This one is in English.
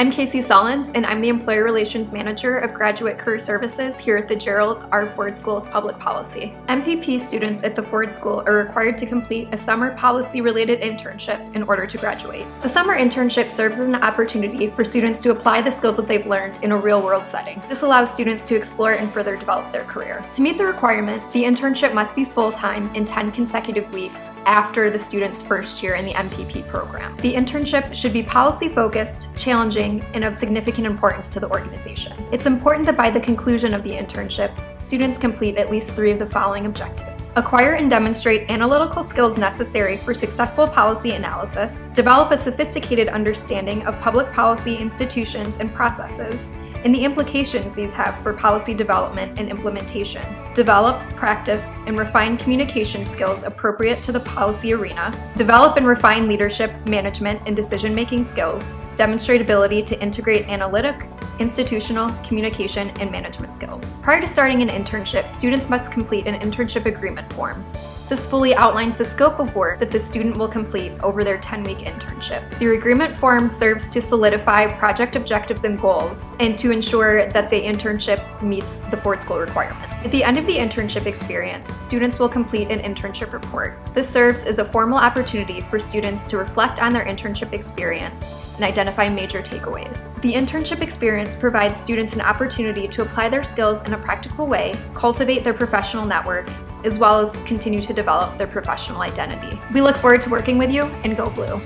I'm Casey Solins, and I'm the Employer Relations Manager of Graduate Career Services here at the Gerald R. Ford School of Public Policy. MPP students at the Ford School are required to complete a summer policy-related internship in order to graduate. The summer internship serves as an opportunity for students to apply the skills that they've learned in a real-world setting. This allows students to explore and further develop their career. To meet the requirement, the internship must be full-time in 10 consecutive weeks after the student's first year in the MPP program. The internship should be policy-focused, challenging, and of significant importance to the organization. It's important that by the conclusion of the internship, students complete at least three of the following objectives. Acquire and demonstrate analytical skills necessary for successful policy analysis, develop a sophisticated understanding of public policy institutions and processes, and the implications these have for policy development and implementation. Develop, practice, and refine communication skills appropriate to the policy arena. Develop and refine leadership, management, and decision-making skills. Demonstrate ability to integrate analytic, institutional, communication, and management skills. Prior to starting an internship, students must complete an internship agreement form. This fully outlines the scope of work that the student will complete over their 10-week internship. The agreement form serves to solidify project objectives and goals and to ensure that the internship meets the Ford School requirement. At the end of the internship experience, students will complete an internship report. This serves as a formal opportunity for students to reflect on their internship experience and identify major takeaways. The internship experience provides students an opportunity to apply their skills in a practical way, cultivate their professional network, as well as continue to develop their professional identity. We look forward to working with you and go blue.